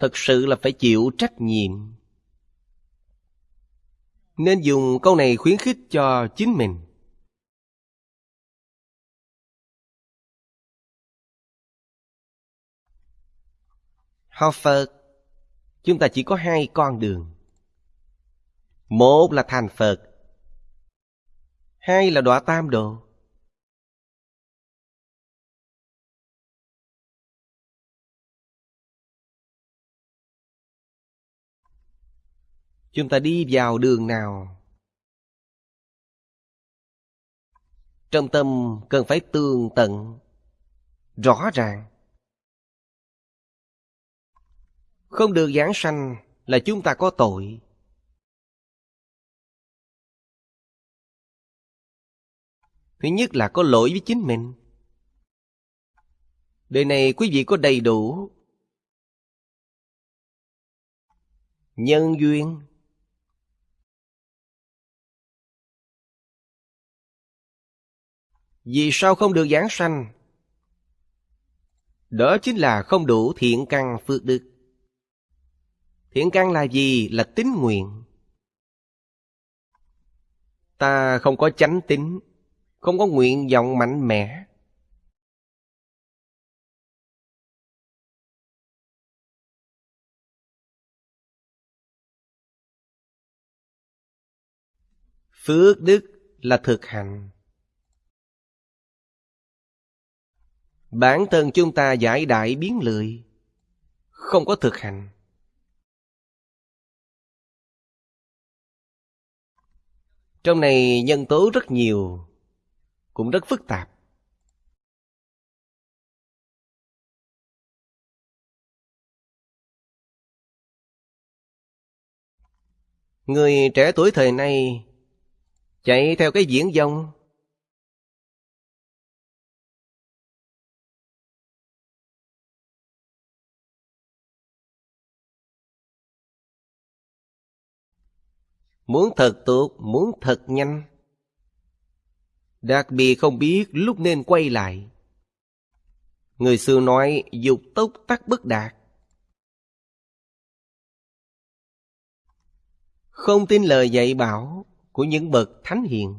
thật sự là phải chịu trách nhiệm. Nên dùng câu này khuyến khích cho chính mình. Học phật, chúng ta chỉ có hai con đường. Một là thành phật, hai là đọa tam độ. Chúng ta đi vào đường nào? Trong tâm cần phải tường tận, rõ ràng. Không được giảng sanh là chúng ta có tội. Thứ nhất là có lỗi với chính mình. Đời này quý vị có đầy đủ nhân duyên. Vì sao không được giảng sanh? Đó chính là không đủ thiện căn phước đức. Thiện căn là gì? Là tính nguyện. Ta không có chánh tính, không có nguyện vọng mạnh mẽ. Phước đức là thực hành. Bản thân chúng ta giải đại biến lười. Không có thực hành. Trong này nhân tố rất nhiều, Cũng rất phức tạp. Người trẻ tuổi thời nay Chạy theo cái diễn dông Muốn thật tốt, muốn thật nhanh. Đặc biệt không biết lúc nên quay lại. Người xưa nói dục tốc tắc bất đạt. Không tin lời dạy bảo của những bậc thánh hiền.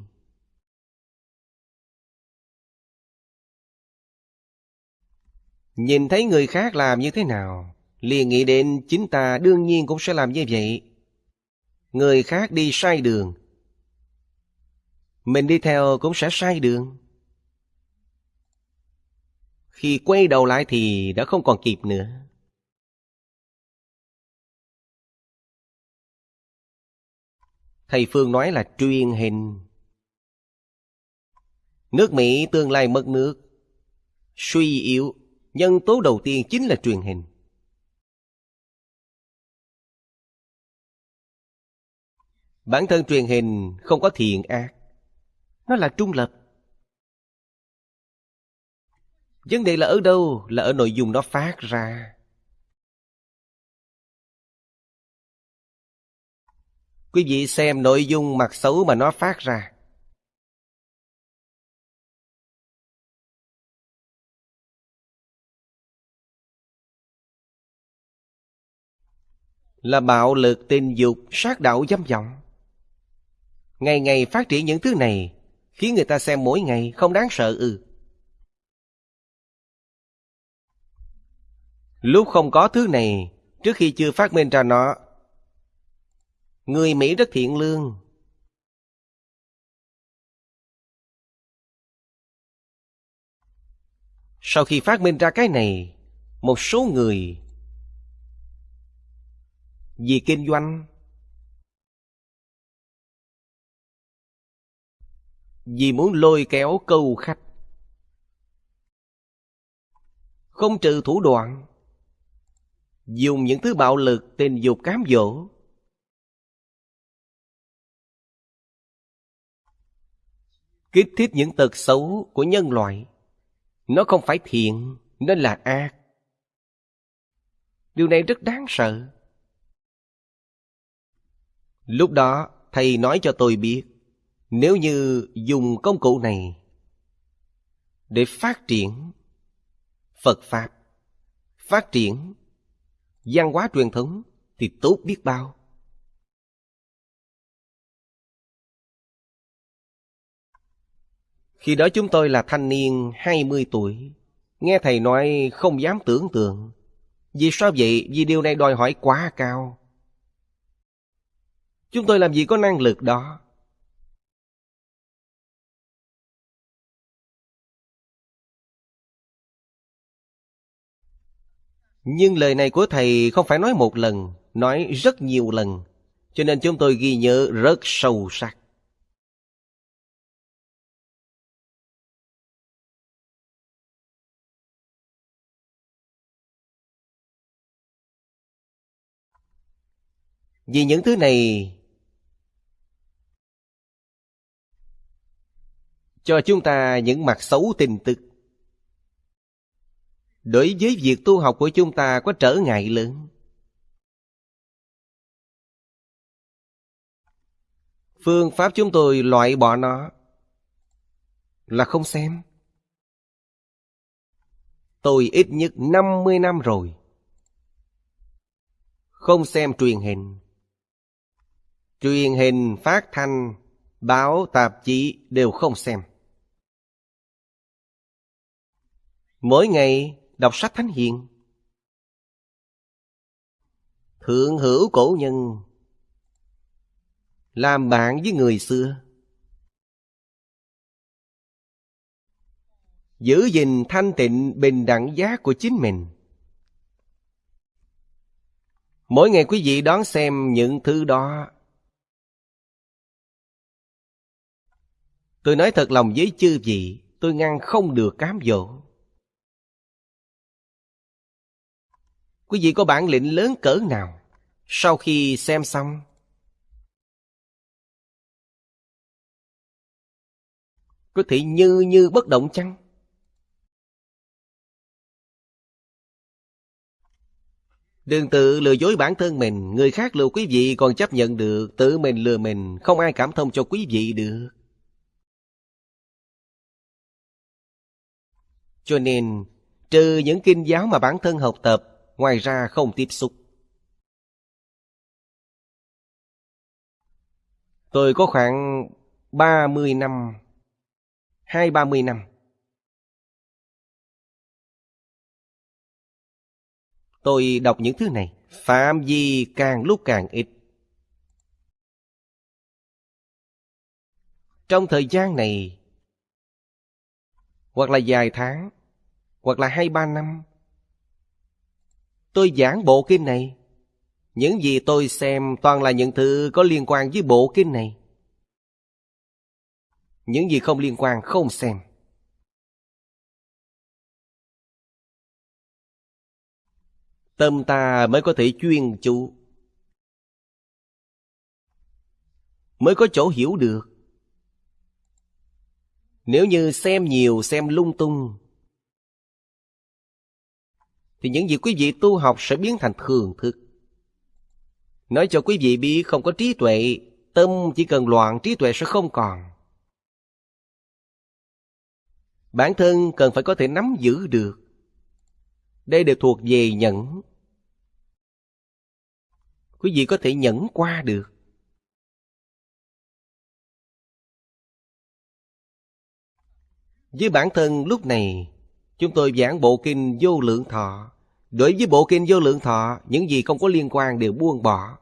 Nhìn thấy người khác làm như thế nào, liền nghĩ đến chính ta đương nhiên cũng sẽ làm như vậy người khác đi sai đường. Mình đi theo cũng sẽ sai đường. Khi quay đầu lại thì đã không còn kịp nữa. Thầy phương nói là truyền hình. Nước mỹ tương lai mất nước, suy yếu, nhân tố đầu tiên chính là truyền hình. Bản thân truyền hình không có thiện ác. Nó là trung lập. Vấn đề là ở đâu? Là ở nội dung nó phát ra. Quý vị xem nội dung mặt xấu mà nó phát ra. Là bạo lực tình dục, sát đạo dâm vọng Ngày ngày phát triển những thứ này, Khiến người ta xem mỗi ngày không đáng sợ ư. Lúc không có thứ này, Trước khi chưa phát minh ra nó, Người Mỹ rất thiện lương. Sau khi phát minh ra cái này, Một số người Vì kinh doanh vì muốn lôi kéo câu khách. Không trừ thủ đoạn, dùng những thứ bạo lực tình dục cám dỗ. Kích thích những tật xấu của nhân loại. Nó không phải thiện, nó là ác. Điều này rất đáng sợ. Lúc đó, thầy nói cho tôi biết, nếu như dùng công cụ này để phát triển Phật Pháp, phát triển văn hóa truyền thống thì tốt biết bao. Khi đó chúng tôi là thanh niên 20 tuổi. Nghe thầy nói không dám tưởng tượng. Vì sao vậy? Vì điều này đòi hỏi quá cao. Chúng tôi làm gì có năng lực đó. Nhưng lời này của thầy không phải nói một lần, nói rất nhiều lần. Cho nên chúng tôi ghi nhớ rất sâu sắc. Vì những thứ này cho chúng ta những mặt xấu tin tức. Đối với việc tu học của chúng ta có trở ngại lớn. Phương pháp chúng tôi loại bỏ nó là không xem. Tôi ít nhất 50 năm rồi. Không xem truyền hình. Truyền hình, phát thanh, báo, tạp chí đều không xem. Mỗi ngày đọc sách thánh hiền. Thượng hữu cổ nhân, Làm bạn với người xưa. Giữ gìn thanh tịnh bình đẳng giá của chính mình. Mỗi ngày quý vị đón xem những thứ đó. Tôi nói thật lòng với chư vị, Tôi ngăn không được cám dỗ. Quý vị có bản lĩnh lớn cỡ nào? Sau khi xem xong. Có thể như như bất động chăng? Đừng tự lừa dối bản thân mình. Người khác lừa quý vị còn chấp nhận được. Tự mình lừa mình. Không ai cảm thông cho quý vị được. Cho nên, Trừ những kinh giáo mà bản thân học tập Ngoài ra không tiếp xúc. Tôi có khoảng 30 năm, Hai ba mươi năm. Tôi đọc những thứ này, Phạm vi càng lúc càng ít. Trong thời gian này, Hoặc là vài tháng, Hoặc là hai ba năm Tôi giảng bộ kinh này. Những gì tôi xem toàn là những thứ có liên quan với bộ kinh này. Những gì không liên quan không xem. Tâm ta mới có thể chuyên chú. Mới có chỗ hiểu được. Nếu như xem nhiều, xem lung tung thì những gì quý vị tu học sẽ biến thành thường thức. Nói cho quý vị biết, không có trí tuệ, Tâm chỉ cần loạn, trí tuệ sẽ không còn. Bản thân cần phải có thể nắm giữ được. Đây đều thuộc về nhẫn. Quý vị có thể nhẫn qua được. Với bản thân lúc này chúng tôi giảng bộ kinh vô lượng thọ. Đối với bộ kinh vô lượng thọ, những gì không có liên quan đều buông bỏ.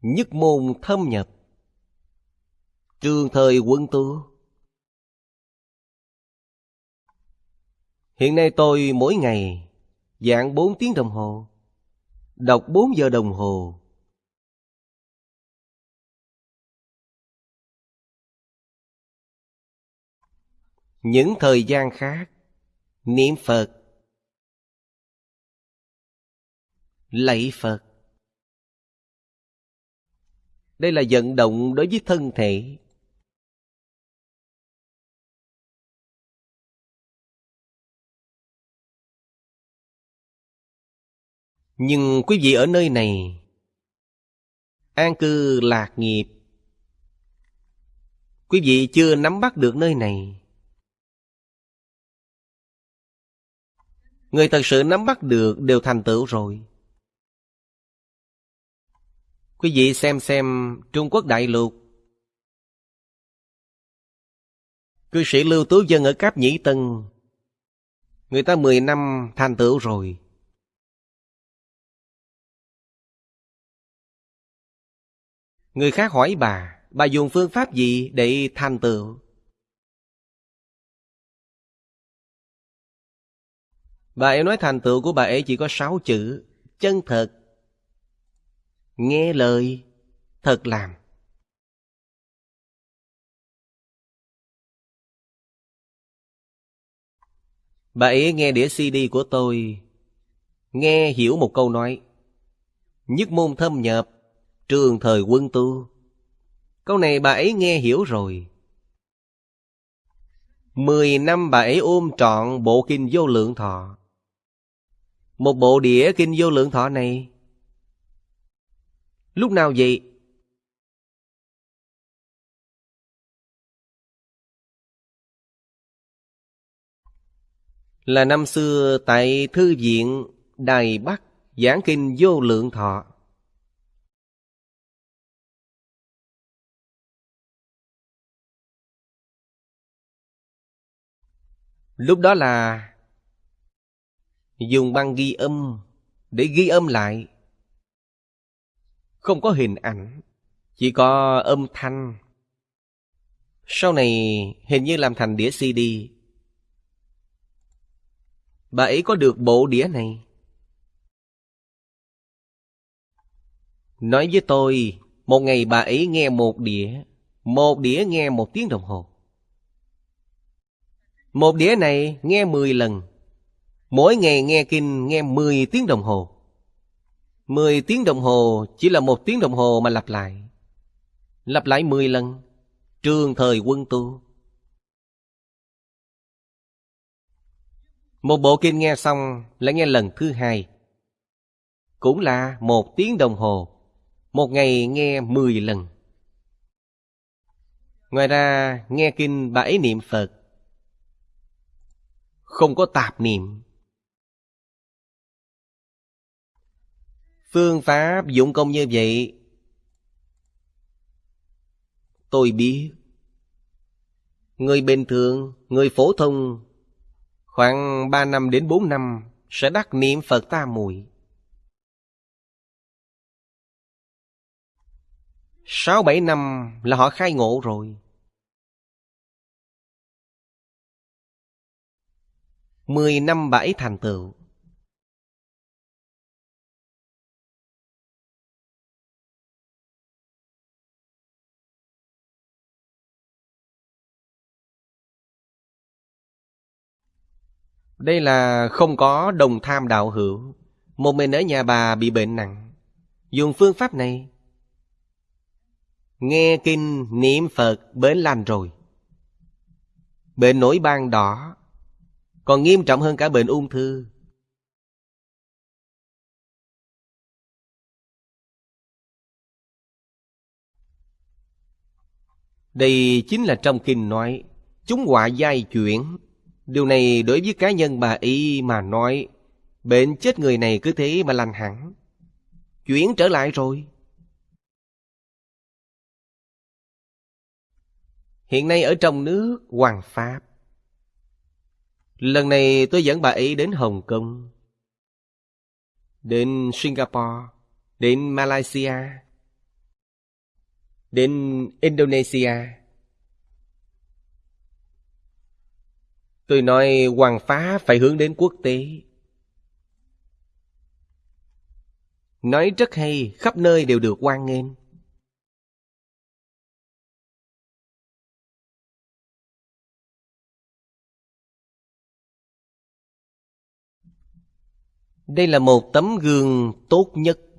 Nhất môn thâm nhập. Trường thời quân tu hiện nay tôi mỗi ngày giảng bốn tiếng đồng hồ, Đọc 4 giờ đồng hồ Những thời gian khác. Niệm Phật. Lạy Phật. Đây là vận động đối với thân thể. Nhưng quý vị ở nơi này, An cư lạc nghiệp. Quý vị chưa nắm bắt được nơi này. Người thật sự nắm bắt được đều thành tựu rồi. Quý vị xem xem Trung Quốc đại lục. Cư sĩ Lưu Tú Dân ở Cáp Nhĩ Tân. Người ta 10 năm thành tựu rồi. Người khác hỏi bà, bà dùng phương pháp gì để thành tựu? Bà ấy nói thành tựu của bà ấy chỉ có sáu chữ, chân thật, nghe lời, thật làm. Bà ấy nghe đĩa CD của tôi, nghe hiểu một câu nói, nhất môn thâm nhập, trường thời quân tu. Câu này bà ấy nghe hiểu rồi. Mười năm bà ấy ôm trọn bộ kinh vô lượng thọ. Một bộ đĩa kinh vô lượng thọ này. Lúc nào vậy? Là năm xưa tại Thư viện Đài Bắc giảng kinh vô lượng thọ. Lúc đó là dùng băng ghi âm để ghi âm lại. Không có hình ảnh, chỉ có âm thanh. Sau này hình như làm thành đĩa CD. Bà ấy có được bộ đĩa này. Nói với tôi, một ngày bà ấy nghe một đĩa, một đĩa nghe một tiếng đồng hồ. Một đĩa này nghe 10 lần. Mỗi ngày nghe kinh, nghe 10 tiếng đồng hồ. 10 tiếng đồng hồ chỉ là một tiếng đồng hồ mà lặp lại. Lặp lại 10 lần. Trường thời quân tu. Một bộ kinh nghe xong là nghe lần thứ hai. Cũng là một tiếng đồng hồ. Một ngày nghe 10 lần. Ngoài ra, nghe kinh bảy niệm Phật không có tạp niệm. Phương pháp dụng công như vậy Tôi biết. Người bình thường, người phổ thông Khoảng 3 năm đến 4 năm Sẽ đắc niệm Phật ta mùi. Sáu bảy năm là họ khai ngộ rồi. Mười năm bảy thành tựu. Đây là không có đồng tham đạo hữu. Một mình ở nhà bà bị bệnh nặng. Dùng phương pháp này. Nghe kinh niệm Phật bến lành rồi. Bệnh nổi ban đỏ. Còn nghiêm trọng hơn cả bệnh ung thư. Đây chính là trong kinh nói, Chúng họa giai chuyển. Điều này đối với cá nhân bà y mà nói Bệnh chết người này cứ thế mà lành hẳn. Chuyển trở lại rồi. Hiện nay ở trong nước Hoàng Pháp. Lần này tôi dẫn bà ấy đến Hồng Kông, đến Singapore, đến Malaysia, đến Indonesia. Tôi nói hoàng phá phải hướng đến quốc tế. Nói rất hay, khắp nơi đều được quan nghênh. Đây là một tấm gương tốt nhất.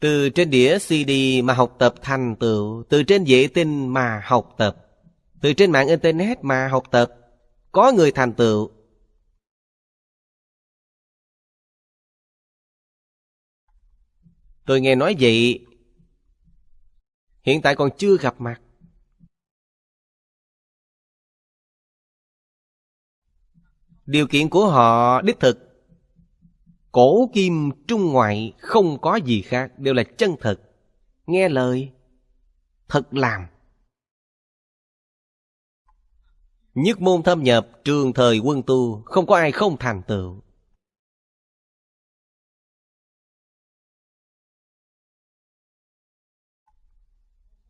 Từ trên đĩa CD mà học tập thành tựu, từ trên vệ tinh mà học tập, từ trên mạng Internet mà học tập, có người thành tựu. Tôi nghe nói vậy Hiện tại còn chưa gặp mặt. Điều kiện của họ đích thực Cổ kim trung ngoại không có gì khác, Đều là chân thật Nghe lời, Thật làm. Nhất môn thâm nhập, trường thời quân tu, Không có ai không thành tựu.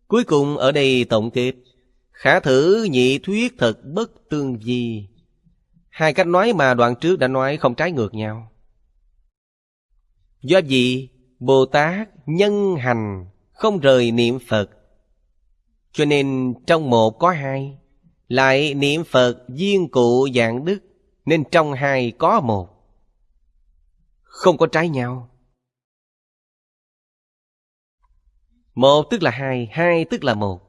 Cuối cùng ở đây tổng kết, Khả thử nhị thuyết thật bất tương di. Hai cách nói mà đoạn trước đã nói không trái ngược nhau. Do gì Bồ Tát nhân hành Không rời niệm Phật Cho nên trong một có hai Lại niệm Phật duyên cụ dạng đức Nên trong hai có một Không có trái nhau Một tức là hai, hai tức là một.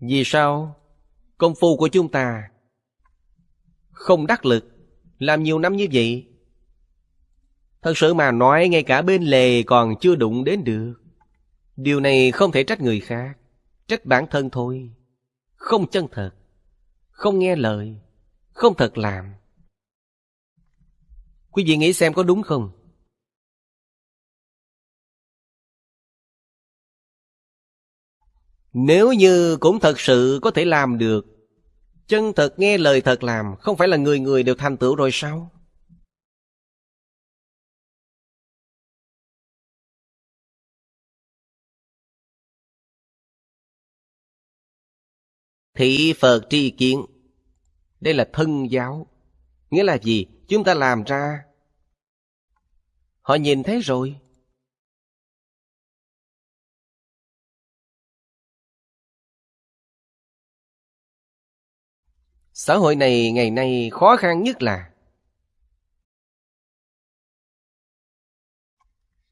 Vì sao? Công phu của chúng ta không đắc lực, làm nhiều năm như vậy. Thật sự mà nói ngay cả bên lề còn chưa đụng đến được. Điều này không thể trách người khác, trách bản thân thôi. Không chân thật, không nghe lời, không thật làm. Quý vị nghĩ xem có đúng không? Nếu như cũng thật sự có thể làm được Chân thật nghe lời thật làm, Không phải là người người đều thành tựu rồi sao? Thị Phật tri kiến. Đây là thân giáo. Nghĩa là gì? Chúng ta làm ra. Họ nhìn thấy rồi. Xã hội này ngày nay khó khăn nhất là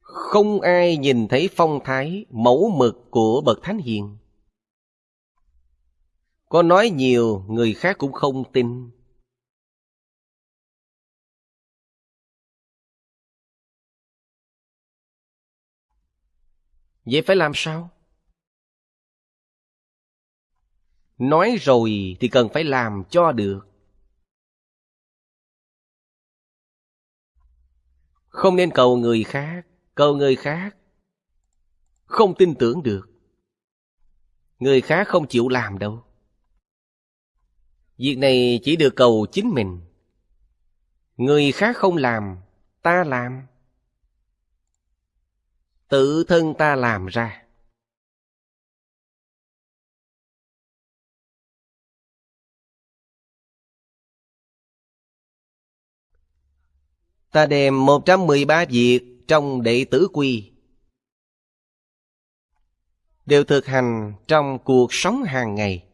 Không ai nhìn thấy phong thái mẫu mực của Bậc Thánh Hiền. Có nói nhiều, người khác cũng không tin. Vậy phải làm sao? Nói rồi thì cần phải làm cho được. Không nên cầu người khác, cầu người khác. Không tin tưởng được. Người khác không chịu làm đâu. Việc này chỉ được cầu chính mình. Người khác không làm, ta làm. Tự thân ta làm ra. Ta đem 113 việc trong đệ tử quy đều thực hành trong cuộc sống hàng ngày.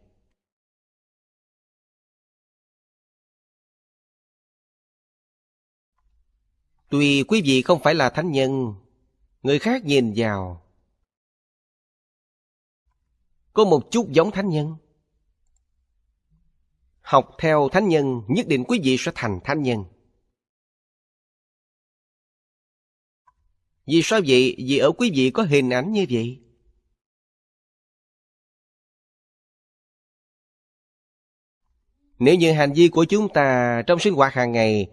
Tuy quý vị không phải là thánh nhân, người khác nhìn vào có một chút giống thánh nhân. Học theo thánh nhân, nhất định quý vị sẽ thành thánh nhân. Vì sao vậy? Vì ở quý vị có hình ảnh như vậy. Nếu như hành vi của chúng ta trong sinh hoạt hàng ngày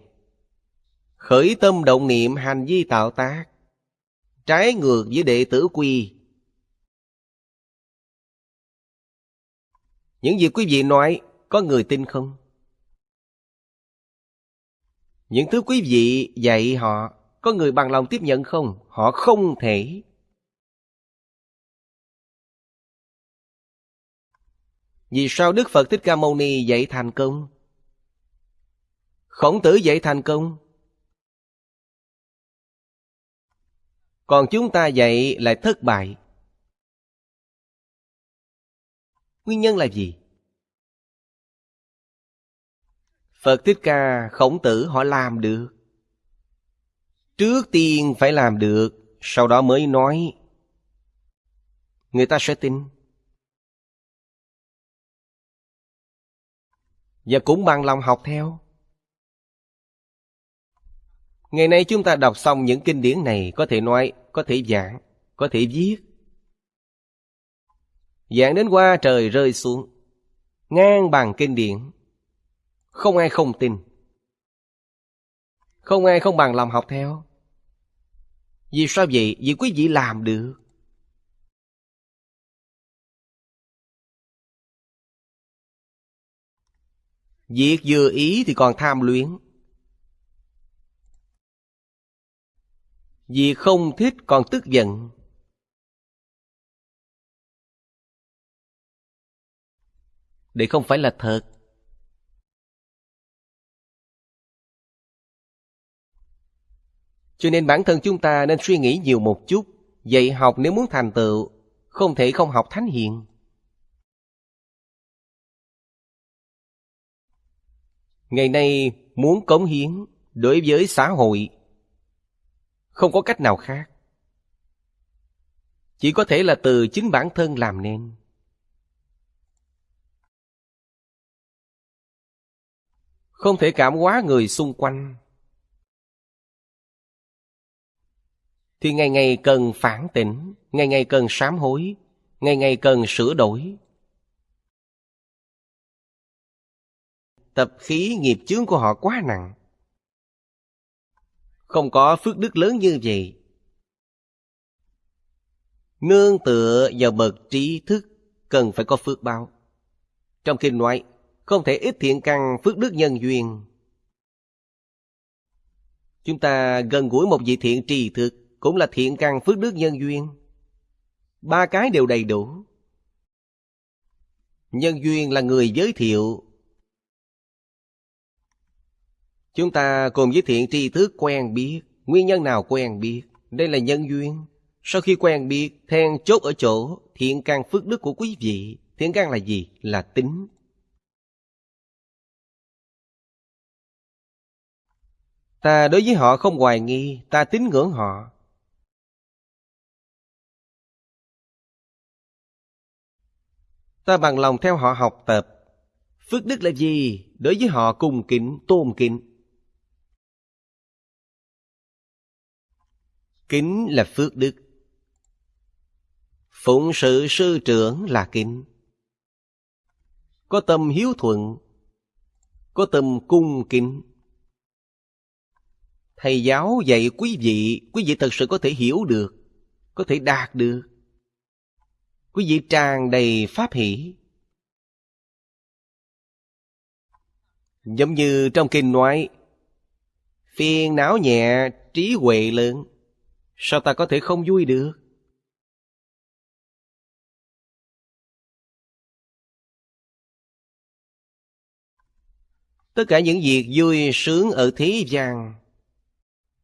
khởi tâm động niệm hành vi tạo tác, trái ngược với đệ tử quy, những gì quý vị nói có người tin không những thứ quý vị dạy họ có người bằng lòng tiếp nhận không? Họ không thể. Vì sao Đức Phật Thích Ca Mâu Ni dạy thành công? Khổng tử dạy thành công. Còn chúng ta dạy lại thất bại. Nguyên nhân là gì? Phật Thích Ca, Khổng Tử họ làm được. Trước tiên phải làm được, sau đó mới nói. Người ta sẽ tin. Và cũng bằng lòng học theo. Ngày nay chúng ta đọc xong những kinh điển này Có thể nói, có thể giảng, có thể viết Giảng đến qua trời rơi xuống Ngang bằng kinh điển Không ai không tin không ai không bằng lòng học theo. Vì sao vậy? Vì quý vị làm được. Việc vừa ý thì còn tham luyến. Việc không thích còn tức giận. Đây không phải là thật. Cho nên bản thân chúng ta nên suy nghĩ nhiều một chút. Dạy học nếu muốn thành tựu, Không thể không học thánh hiền. Ngày nay muốn cống hiến đối với xã hội Không có cách nào khác. Chỉ có thể là từ chính bản thân làm nên. Không thể cảm hóa người xung quanh. Thì ngày ngày cần phản tỉnh Ngày ngày cần sám hối Ngày ngày cần sửa đổi tập khí nghiệp chướng của họ quá nặng. Không có phước đức lớn như vậy. Nương tựa vào bậc trí thức cần phải có phước báo. Trong kinh nói, không thể ít thiện căn phước đức nhân duyên. Chúng ta gần gũi một vị thiện trì thực cũng là thiện căn phước đức nhân duyên. Ba cái đều đầy đủ. Nhân duyên là người giới thiệu Chúng ta cùng với thiện tri thức quen biết, nguyên nhân nào quen biết, đây là nhân duyên. Sau khi quen biết, then chốt ở chỗ thiện căn phước đức của quý vị. Thiện căn là gì? Là tính. Ta đối với họ không hoài nghi, ta tín ngưỡng họ. Ta bằng lòng theo họ học tập. Phước đức là gì? Đối với họ cùng kính, tôn kính. Kính là phước đức. Phụng sự sư trưởng là kính. Có tâm hiếu thuận, có tâm cung kính. Thầy giáo dạy quý vị, quý vị thật sự có thể hiểu được, có thể đạt được. Quý vị tràn đầy pháp hỷ. Giống như trong kinh nói, phiền não nhẹ, trí huệ lớn. Sao ta có thể không vui được? Tất cả những việc vui sướng ở thế gian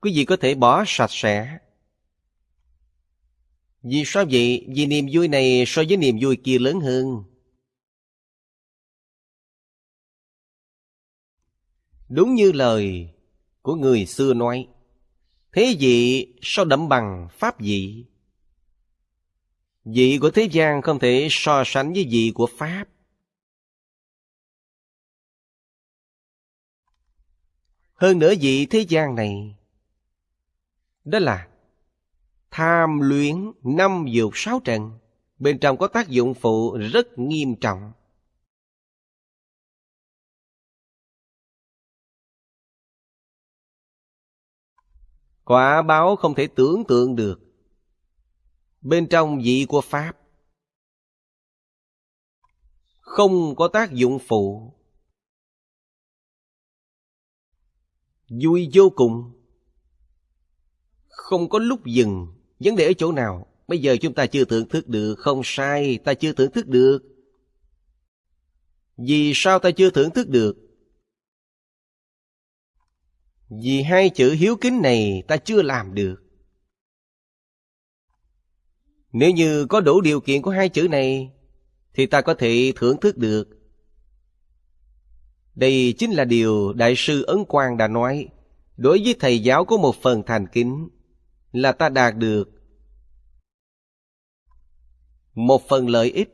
Quý vị có thể bỏ sạch sẽ vì sao vậy? Vì niềm vui này so với niềm vui kia lớn hơn Đúng như lời của người xưa nói Thế vị so đậm bằng pháp vị? Vị của thế gian không thể so sánh với vị của Pháp. Hơn nữa vị thế gian này, đó là tham luyến năm dục sáu trần, bên trong có tác dụng phụ rất nghiêm trọng. Quả báo không thể tưởng tượng được. Bên trong vị của Pháp không có tác dụng phụ. Vui vô cùng. Không có lúc dừng. Vấn đề ở chỗ nào? Bây giờ chúng ta chưa thưởng thức được. Không sai, ta chưa thưởng thức được. Vì sao ta chưa thưởng thức được? Vì hai chữ hiếu kính này ta chưa làm được. Nếu như có đủ điều kiện của hai chữ này, thì ta có thể thưởng thức được. Đây chính là điều Đại sư Ấn Quang đã nói. Đối với thầy giáo có một phần thành kính là ta đạt được một phần lợi ích.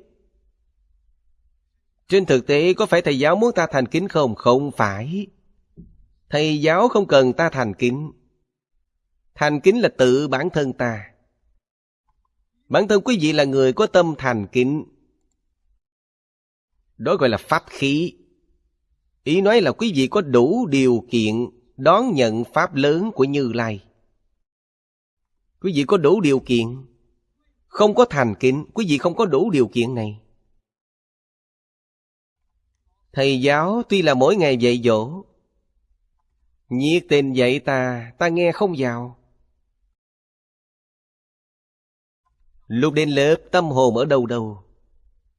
Trên thực tế có phải thầy giáo muốn ta thành kính không? Không phải. Thầy giáo không cần ta thành kính, Thành kính là tự bản thân ta. Bản thân quý vị là người có tâm thành kính. Đó gọi là pháp khí. Ý nói là quý vị có đủ điều kiện đón nhận pháp lớn của Như Lai. Quý vị có đủ điều kiện. Không có thành kính, quý vị không có đủ điều kiện này. Thầy giáo tuy là mỗi ngày dạy dỗ, nhiệt tình dạy ta, ta nghe không vào. Lúc đến lớp tâm hồn ở đâu đâu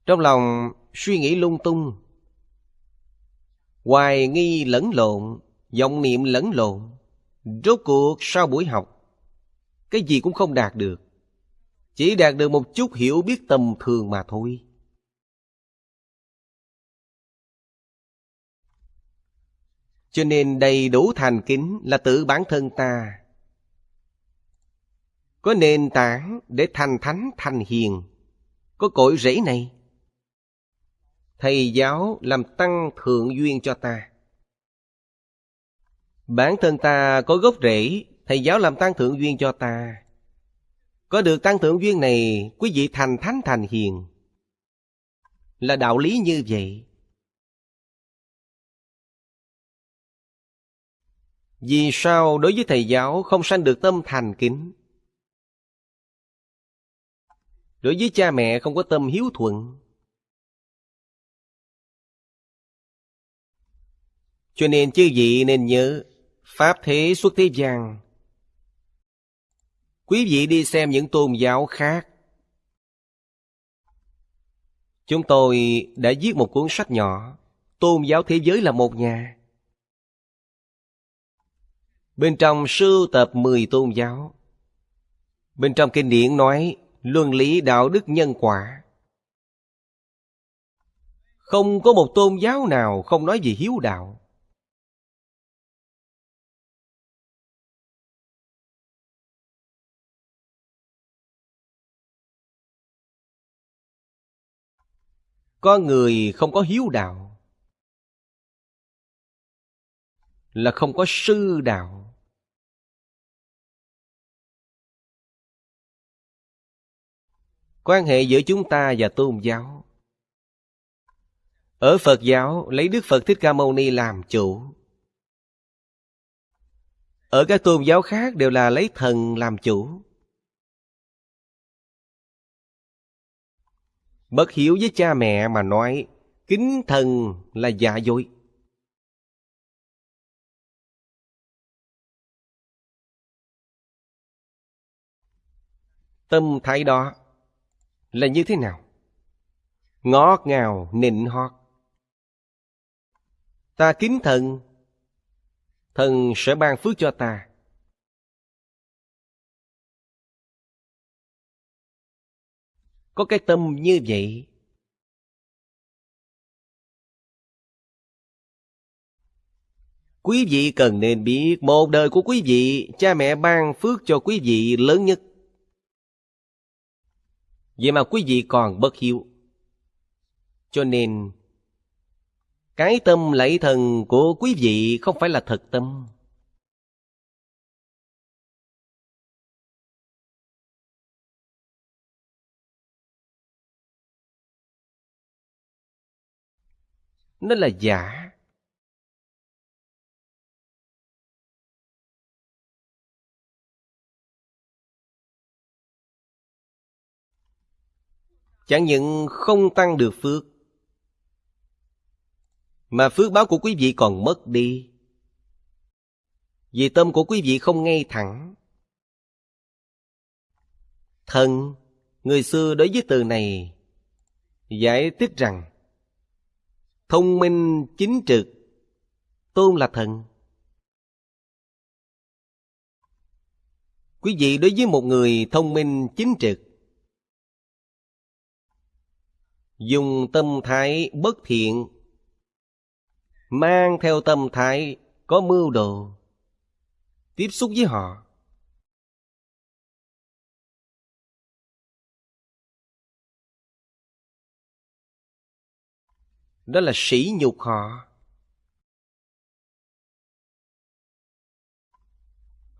Trong lòng suy nghĩ lung tung Hoài nghi lẫn lộn vọng niệm lẫn lộn Rốt cuộc sau buổi học cái gì cũng không đạt được. Chỉ đạt được một chút hiểu biết tầm thường mà thôi. Cho nên đầy đủ thành kính là tự bản thân ta. Có nền tảng để thành thánh, thành hiền. Có cội rễ này. Thầy giáo làm tăng thượng duyên cho ta. Bản thân ta có gốc rễ Thầy giáo làm tăng thượng duyên cho ta. Có được tăng thượng duyên này, Quý vị thành thánh thành hiền. Là đạo lý như vậy. Vì sao đối với thầy giáo không sanh được tâm thành kính? Đối với cha mẹ không có tâm hiếu thuận. Cho nên chư vị nên nhớ, Pháp thế xuất thế gian Quý vị đi xem những tôn giáo khác. Chúng tôi đã viết một cuốn sách nhỏ, Tôn giáo thế giới là một nhà. Bên trong sưu tập 10 tôn giáo. Bên trong kinh điển nói luân lý đạo đức nhân quả. Không có một tôn giáo nào không nói về hiếu đạo. Có người không có hiếu đạo, là không có sư đạo. Quan hệ giữa chúng ta và tôn giáo. Ở phật giáo, lấy đức phật thích ca mâu ni làm chủ. Ở các tôn giáo khác đều là lấy thần làm chủ. Bất hiểu với cha mẹ mà nói kính thần là giả dối tâm thái đó là như thế nào? Ngọt ngào, nịnh hót. Ta kính thần, thần sẽ ban phước cho ta. Có cái tâm như vậy Quý vị cần nên biết một đời của quý vị, cha mẹ ban phước cho quý vị lớn nhất. Vậy mà quý vị còn bất hiếu. Cho nên, cái tâm lạy thần của quý vị không phải là thật tâm. Nó là giả. Chẳng những không tăng được phước, Mà phước báo của quý vị còn mất đi Vì tâm của quý vị không ngay thẳng Thần Người xưa đối với từ này Giải thích rằng Thông minh chính trực, Tôn là thần. Quý vị đối với một người thông minh chính trực, dùng tâm thái bất thiện, mang theo tâm thái có mưu đồ, tiếp xúc với họ đó là sỉ nhục họ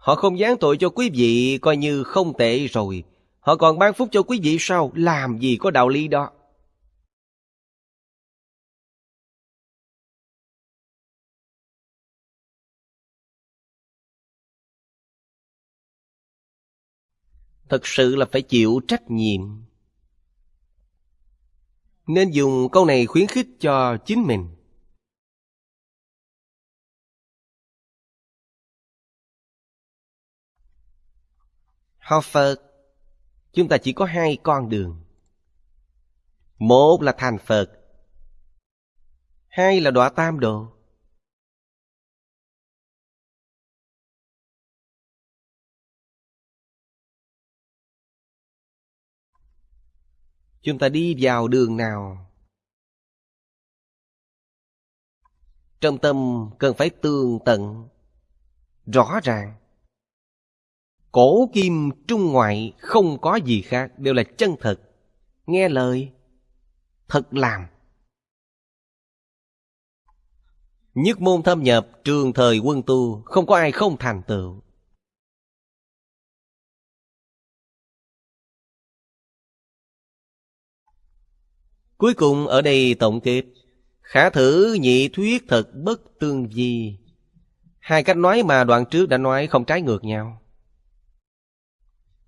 Họ không giáng tội cho quý vị, coi như không tệ rồi. Họ còn ban phúc cho quý vị sao? Làm gì có đạo lý đó. Thật sự là phải chịu trách nhiệm. Nên dùng câu này khuyến khích cho chính mình. Học Phật, chúng ta chỉ có hai con đường. Một là thành Phật, hai là đọa tam độ. Chúng ta đi vào đường nào? Trong tâm cần phải tường tận, rõ ràng. Cổ kim trung ngoại không có gì khác Đều là chân thật Nghe lời Thật làm Nhất môn thâm nhập trường thời quân tu Không có ai không thành tựu Cuối cùng ở đây tổng kết. Khả thử nhị thuyết thật bất tương di. Hai cách nói mà đoạn trước đã nói không trái ngược nhau.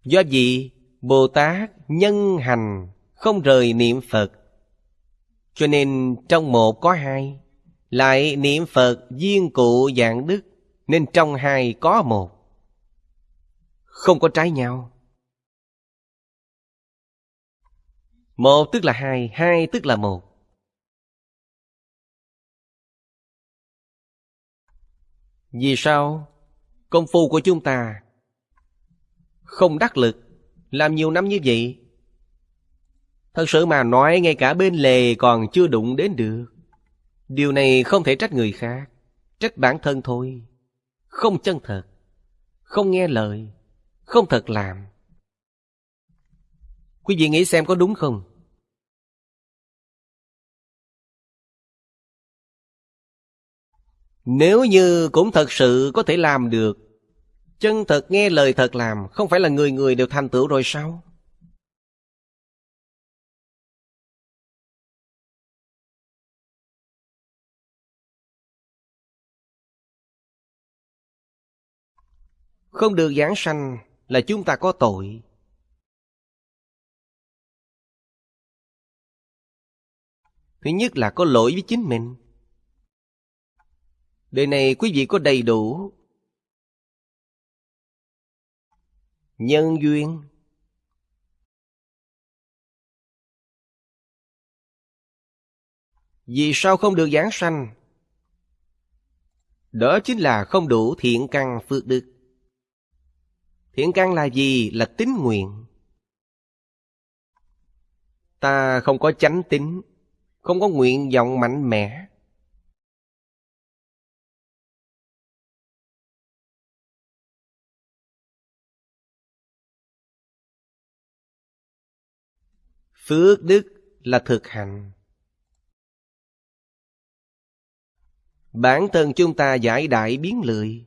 Do gì Bồ Tát nhân hành không rời niệm Phật? Cho nên trong một có hai, Lại niệm Phật duyên cụ dạng đức, Nên trong hai có một. Không có trái nhau. Một tức là hai, hai tức là một. Vì sao? Công phu của chúng ta không đắc lực Làm nhiều năm như vậy. Thật sự mà nói ngay cả bên lề còn chưa đụng đến được. Điều này không thể trách người khác Trách bản thân thôi. Không chân thật Không nghe lời Không thật làm. Quý vị nghĩ xem có đúng không? Nếu như cũng thật sự có thể làm được, Chân thật nghe lời thật làm, Không phải là người người đều thành tựu rồi sao Không được giảng sanh là chúng ta có tội Thứ nhất là có lỗi với chính mình. Đời này quý vị có đầy đủ nhân duyên. Vì sao không được giảng sanh? Đó chính là không đủ thiện căn phước đức. Thiện căn là gì? Là tín nguyện. Ta không có chánh tính không có nguyện vọng mạnh mẽ Phước đức là thực hành. Bản thân chúng ta giải đại biến lười,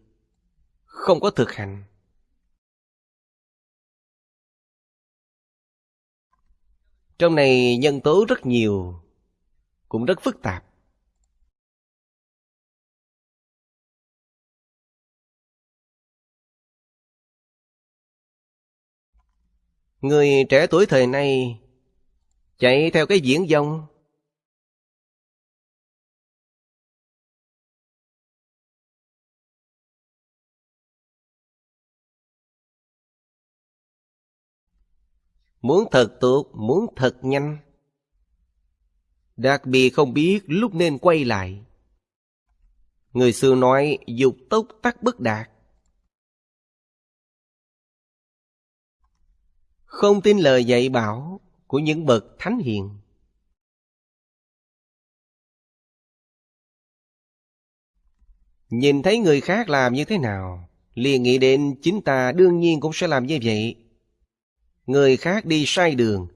không có thực hành. Trong này nhân tố rất nhiều, cũng rất phức tạp. Người trẻ tuổi thời nay Chạy theo cái diễn dông Muốn thật tuột, muốn thật nhanh Đặc biệt không biết lúc nên quay lại Người xưa nói dục tốc tắc bất đạt Không tin lời dạy bảo của những bậc thánh hiền. Nhìn thấy người khác làm như thế nào, liền nghĩ đến chính ta đương nhiên cũng sẽ làm như vậy. Người khác đi sai đường,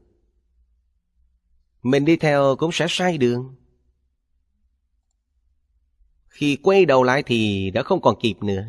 mình đi theo cũng sẽ sai đường. Khi quay đầu lại thì đã không còn kịp nữa.